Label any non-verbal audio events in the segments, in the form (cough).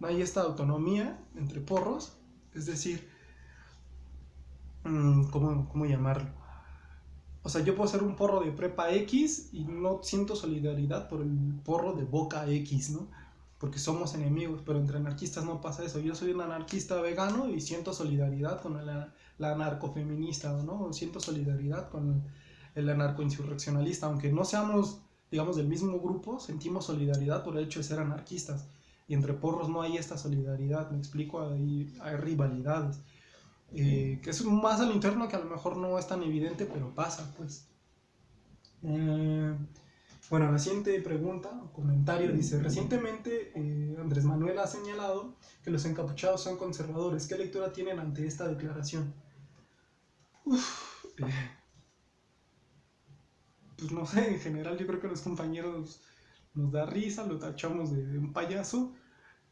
no hay esta autonomía entre porros, es decir, mm, ¿cómo, cómo llamarlo? O sea, yo puedo ser un porro de prepa X y no siento solidaridad por el porro de boca X, ¿no? Porque somos enemigos, pero entre anarquistas no pasa eso. Yo soy un anarquista vegano y siento solidaridad con la, la anarcofeminista, ¿no? Siento solidaridad con el anarcoinsurreccionalista, aunque no seamos, digamos, del mismo grupo, sentimos solidaridad por el hecho de ser anarquistas. Y entre porros no hay esta solidaridad, me explico, hay, hay rivalidades. Eh, que es más al interno que a lo mejor no es tan evidente, pero pasa, pues. Eh, bueno, la siguiente pregunta o comentario dice, recientemente eh, Andrés Manuel ha señalado que los encapuchados son conservadores. ¿Qué lectura tienen ante esta declaración? pues no sé, en general yo creo que los compañeros nos da risa, lo tachamos de un payaso,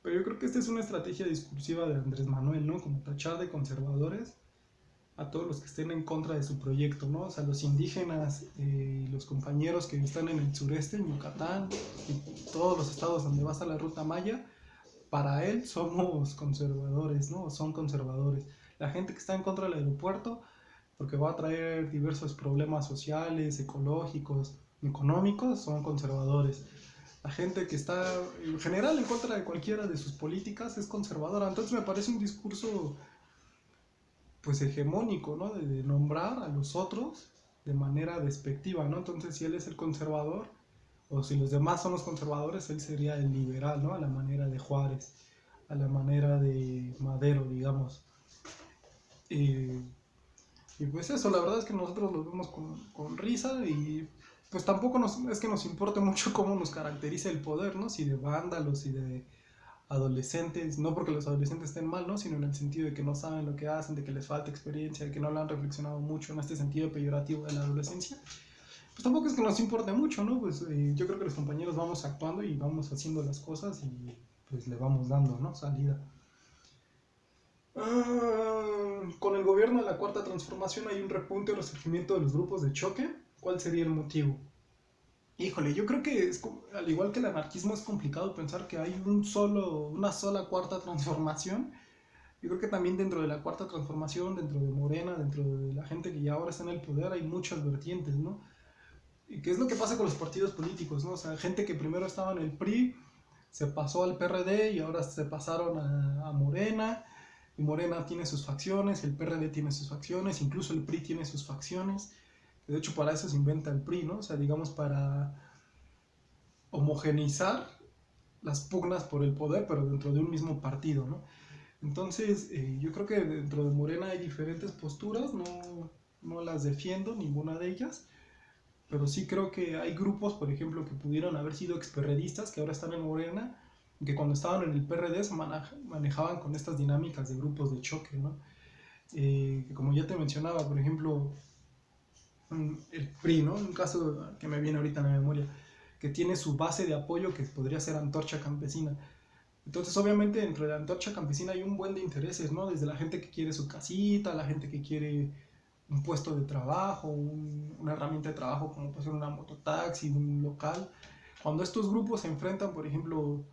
pero yo creo que esta es una estrategia discursiva de Andrés Manuel, ¿no? Como tachar de conservadores a todos los que estén en contra de su proyecto, ¿no? O sea, los indígenas y los compañeros que están en el sureste, en Yucatán, y todos los estados donde vas a la ruta Maya, para él somos conservadores, ¿no? Son conservadores. La gente que está en contra del aeropuerto, porque va a traer diversos problemas sociales, ecológicos, económicos, son conservadores la gente que está en general en contra de cualquiera de sus políticas es conservadora. Entonces me parece un discurso pues hegemónico, ¿no? De, nombrar a los otros de manera despectiva, ¿no? Entonces si él es el conservador o si los demás son los conservadores, él sería el liberal, ¿no? A la manera de Juárez, a la manera de Madero, digamos. y pues eso, la verdad es que nosotros lo vemos con, con risa y pues tampoco nos, es que nos importe mucho (laughs) cómo nos caracteriza el poder, ¿no? Si de vándalos y de adolescentes, no porque los adolescentes estén mal, ¿no? Sino en el sentido de que no saben lo que hacen, de que les falta experiencia, de que no lo han reflexionado mucho en este sentido peyorativo de la adolescencia. Pues tampoco es que nos importe mucho, ¿no? Pues eh, yo creo que los compañeros vamos actuando y vamos haciendo las cosas y pues le vamos dando, ¿no? Salida. Ah, con el gobierno de la Cuarta Transformación hay un repunte o resurgimiento de los grupos de choque ¿Cuál sería el motivo? Híjole, yo creo que es, al igual que el anarquismo es complicado pensar que hay un solo, una sola cuarta transformación. Yo creo que también dentro de la cuarta transformación, dentro de Morena, dentro de la gente que ya ahora está en el poder, hay muchas vertientes, ¿no? ¿Y qué es lo que pasa con los partidos políticos, ¿no? O sea, gente que primero estaba en el PRI, se pasó al PRD y ahora se pasaron a, a Morena, y Morena tiene sus facciones, el PRD tiene sus facciones, incluso el PRI tiene sus facciones de hecho, para eso se inventa el PRI, ¿no? O sea, digamos, para homogeneizar las pugnas por el poder, pero dentro de un mismo partido, ¿no? Entonces, eh, yo creo que dentro de Morena hay diferentes posturas, no, no las defiendo, ninguna de ellas, pero sí creo que hay grupos, por ejemplo, que pudieron haber sido experredistas, que ahora están en Morena, que cuando estaban en el PRD se manejaban con estas dinámicas de grupos de choque, ¿no? Eh, como ya te mencionaba, por ejemplo, el PRI, ¿no? Un caso que me viene ahorita en la memoria, que tiene su base de apoyo que podría ser Antorcha Campesina. Entonces, obviamente, dentro de la Antorcha Campesina hay un buen de intereses, ¿no? Desde la gente que quiere su casita, la gente que quiere un puesto de trabajo, una herramienta de trabajo como puede ser una mototaxi, un local. Cuando estos grupos se enfrentan, por ejemplo,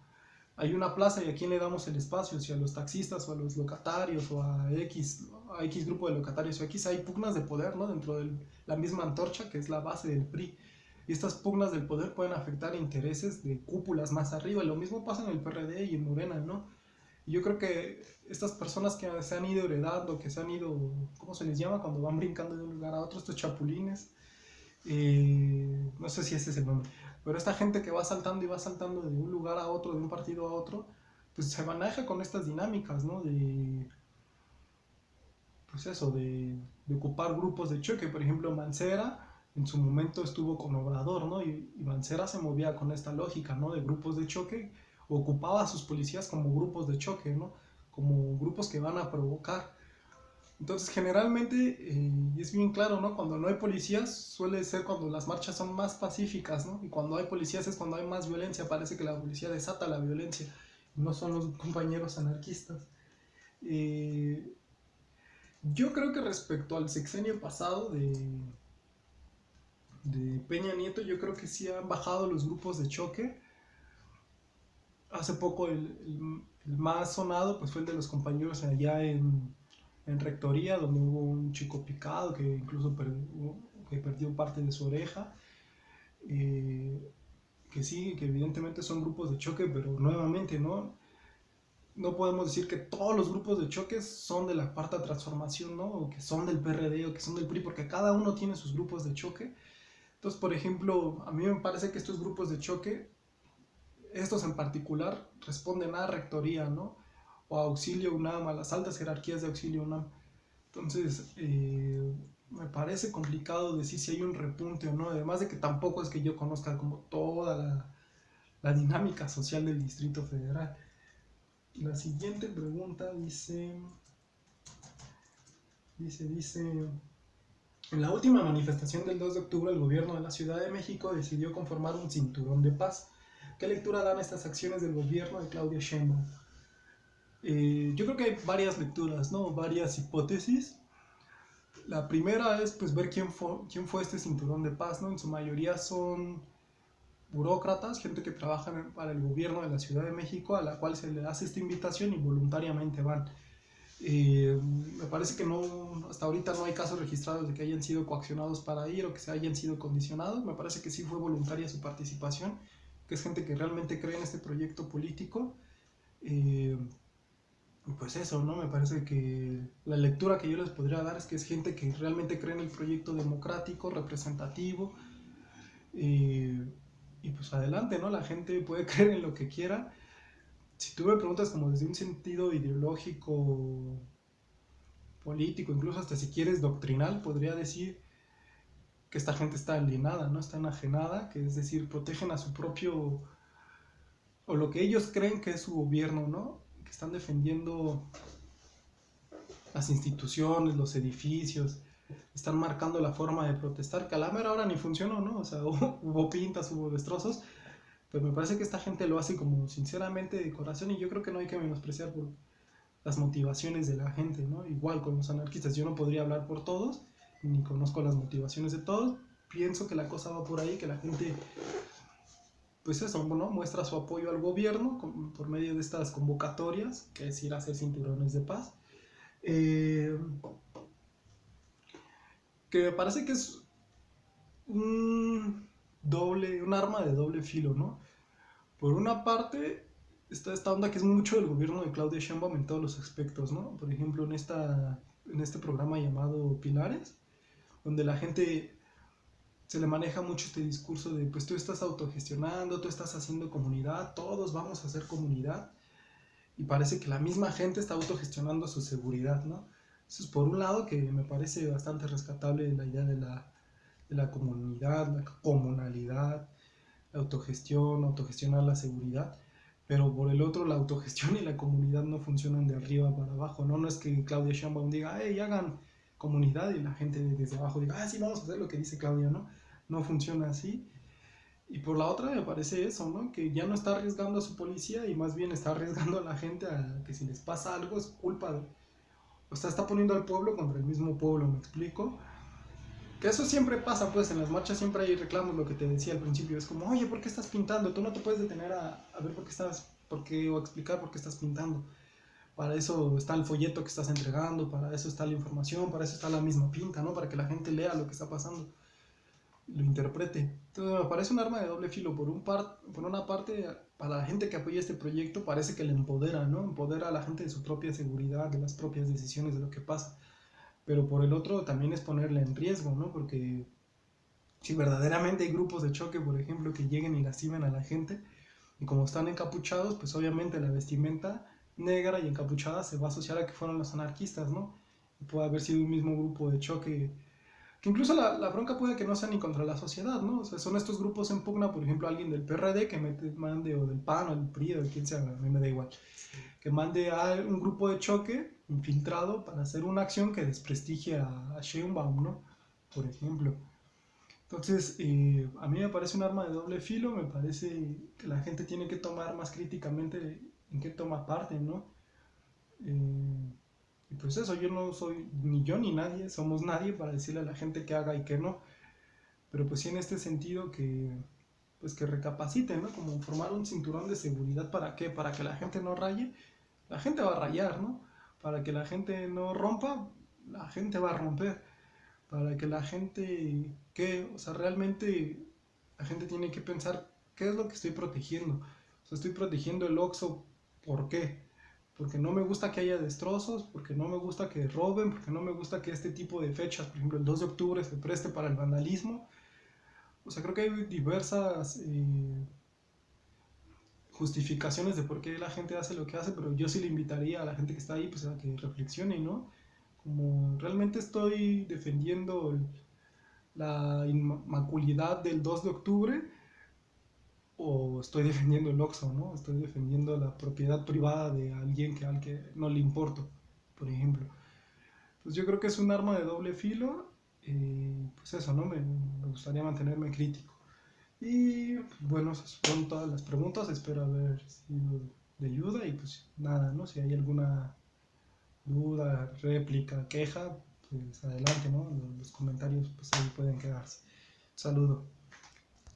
hay una plaza y a quién le damos el espacio, si a los taxistas o a los locatarios o a X, a X grupo de locatarios o X, hay pugnas de poder ¿no? dentro de la misma antorcha que es la base del PRI. Y estas pugnas del poder pueden afectar intereses de cúpulas más arriba. Lo mismo pasa en el PRD y en Morena, ¿no? Y yo creo que estas personas que se han ido heredando, que se han ido, ¿cómo se les llama? Cuando van brincando de un lugar a otro, estos chapulines, eh, no sé si ese es el nombre, pero esta gente que va saltando y va saltando de un lugar a otro, de un partido a otro, pues se maneja con estas dinámicas, ¿no? De, pues eso, de, ocupar grupos de choque. Por ejemplo, Mancera en su momento estuvo con Obrador, ¿no? Y, y, Mancera se movía con esta lógica, ¿no? De grupos de choque, ocupaba a sus policías como grupos de choque, ¿no? Como grupos que van a provocar. Entonces, generalmente, eh, es bien claro, ¿no? Cuando no hay policías, suele ser cuando las marchas son más pacíficas, ¿no? Y cuando hay policías es cuando hay más violencia, parece que la policía desata la violencia, no son los compañeros anarquistas. Eh, yo creo que respecto al sexenio pasado de, de Peña Nieto, yo creo que sí han bajado los grupos de choque. hace poco el, más sonado pues fue el de los compañeros allá en, en Rectoría, donde hubo un chico picado que incluso que perdió parte de su oreja. Eh, que sí, que evidentemente son grupos de choque, pero nuevamente, ¿no? No podemos decir que todos los grupos de choque son de la cuarta transformación, ¿no? O que son del PRD o que son del PRI, porque cada uno tiene sus grupos de choque. Entonces, por ejemplo, a mí me parece que estos grupos de choque, estos en particular, responden a rectoría, ¿no? O auxilio UNAM, a las altas jerarquías de auxilio UNAM. Entonces, eh, me parece complicado decir si hay un repunte o no, además de que tampoco es que yo conozca como toda la, la dinámica social del Distrito Federal. La siguiente pregunta dice, dice, dice, en la última manifestación del 2 de octubre el gobierno de la Ciudad de México decidió conformar un cinturón de paz. ¿Qué lectura dan estas acciones del gobierno de Claudia Sheinbaum? Eh, yo creo que hay varias lecturas, ¿no? Varias hipótesis. La primera es pues ver quién fue, quién fue este cinturón de paz, ¿no? En su mayoría son burócratas, gente que trabaja para el gobierno de la Ciudad de México, a la cual se le hace esta invitación y voluntariamente van. Eh, me parece que no, hasta ahorita no hay casos registrados de que hayan sido coaccionados para ir o que se hayan sido condicionados. Me parece que sí fue voluntaria su participación, que es gente que realmente cree en este proyecto político. Eh, pues eso, ¿no? Me parece que la lectura que yo les podría dar es que es gente que realmente cree en el proyecto democrático, representativo. Eh, y pues adelante, ¿no? La gente puede (laughs) creer en lo que quiera. Si tú me preguntas como desde un sentido ideológico, político, incluso hasta si quieres doctrinal, podría decir que esta gente está alienada, ¿no? Está enajenada, que es decir, protegen a su propio, o lo que ellos creen que es su gobierno, ¿no? Que están defendiendo las instituciones, los edificios, están marcando la forma de protestar, que a la mera hora ni funcionó, ¿no? O sea, (laughs) hubo, pintas, hubo destrozos, pero me parece que esta gente lo hace como sinceramente de corazón y yo creo que no hay que menospreciar por las motivaciones de la gente, ¿no? Igual con los anarquistas, yo no podría hablar por todos, ni conozco las motivaciones de todos, pienso que la cosa va por ahí, que la gente, pues eso, ¿no? Muestra su apoyo al gobierno por medio de estas convocatorias, que es ir a hacer cinturones de paz. Eh, que me parece que es un doble, un arma de doble filo, ¿no? Por una parte está esta onda que es mucho del gobierno de Claudia Sheinbaum en todos los aspectos, ¿no? Por ejemplo, en, esta, en este programa llamado Pilares, donde la gente se le maneja mucho este discurso de, pues tú estás autogestionando, tú estás haciendo comunidad, todos vamos a hacer comunidad, y parece que la misma gente está autogestionando su seguridad, ¿no? Eso es por un lado que me parece bastante rescatable la idea de la, de la comunidad, la comunalidad, autogestión, autogestionar la seguridad, pero por el otro la autogestión y la comunidad no funcionan de arriba para abajo, ¿no? No es que Claudia Sheinbaum diga, hey, hagan comunidad y la gente desde abajo diga, ah, sí, vamos a hacer lo que dice Claudia, ¿no? No funciona así. Y por la otra me parece eso, ¿no? Que ya no está arriesgando a su policía y más bien está arriesgando a la gente a que si les pasa algo es culpa de o sea, está poniendo al pueblo contra el mismo pueblo, ¿me explico? Que eso siempre pasa, pues en las marchas siempre hay reclamos, lo que te decía al principio. Es como, oye, ¿por qué estás pintando? Tú no te puedes detener a, a ver por qué estás, por qué, o explicar por qué estás pintando. Para eso está el folleto que estás entregando, para eso está la información, para eso está la misma pinta, ¿no? Para que la gente lea lo que está pasando, lo interprete. Entonces me parece un arma de doble filo. Por, un par, por una parte, para la gente que apoya este proyecto parece que le empodera, ¿no? Empodera a la gente de su propia seguridad, de las propias decisiones, de lo que pasa. Pero por el otro también es ponerle en riesgo, ¿no? Porque si verdaderamente hay grupos de choque, por ejemplo, que lleguen y lastimen a la gente, y como están encapuchados, pues obviamente la vestimenta negra y encapuchada se va a asociar a que fueron los anarquistas, ¿no? Puede haber sido un mismo grupo de choque que incluso la, la, bronca puede que no sea ni contra la sociedad, ¿no? O sea, son estos grupos en pugna, por ejemplo, alguien del PRD que mete, mande, o del PAN, o del PRI, o de quien sea, a mí me da igual, que mande a un grupo de choque infiltrado para hacer una acción que desprestigie a, a Sheinbaum, ¿no? Por ejemplo. Entonces, eh, a mí me parece un arma de doble filo, me parece que la gente tiene que tomar más críticamente en qué toma parte, ¿no? Eh, y pues eso, yo no soy ni yo ni nadie, somos nadie para decirle a la gente que haga y que no. Pero pues sí en este sentido que, pues que recapaciten, ¿no? Como formar un cinturón de seguridad, ¿para qué? Para que la gente no raye, la gente va a rayar, ¿no? Para que la gente no rompa, la gente va a romper. Para que la gente, ¿qué? O sea, realmente la gente tiene que pensar, ¿qué es lo que estoy protegiendo? O sea, estoy protegiendo el Oxxo, ¿por qué? Porque no me gusta que haya destrozos, porque no me gusta que roben, porque no me gusta que este tipo de fechas, por ejemplo el 2 de octubre, se preste para el vandalismo o sea, creo que hay diversas eh, justificaciones de por qué la gente hace lo que hace, pero yo sí le invitaría a la gente que está ahí pues, a que reflexione, ¿no? Como realmente estoy defendiendo la inmaculidad del 2 de octubre o estoy defendiendo el Oxxo, ¿no? Estoy defendiendo la propiedad privada de alguien que al que no le importo, por ejemplo. Pues yo creo que es un arma de doble filo y pues eso, ¿no? Me, me, gustaría mantenerme crítico. Y bueno, esas fueron todas las preguntas, espero haber sido de ayuda y pues nada, ¿no? Si hay alguna duda, réplica, queja, pues adelante, ¿no? Los comentarios pues ahí pueden quedarse. saludo.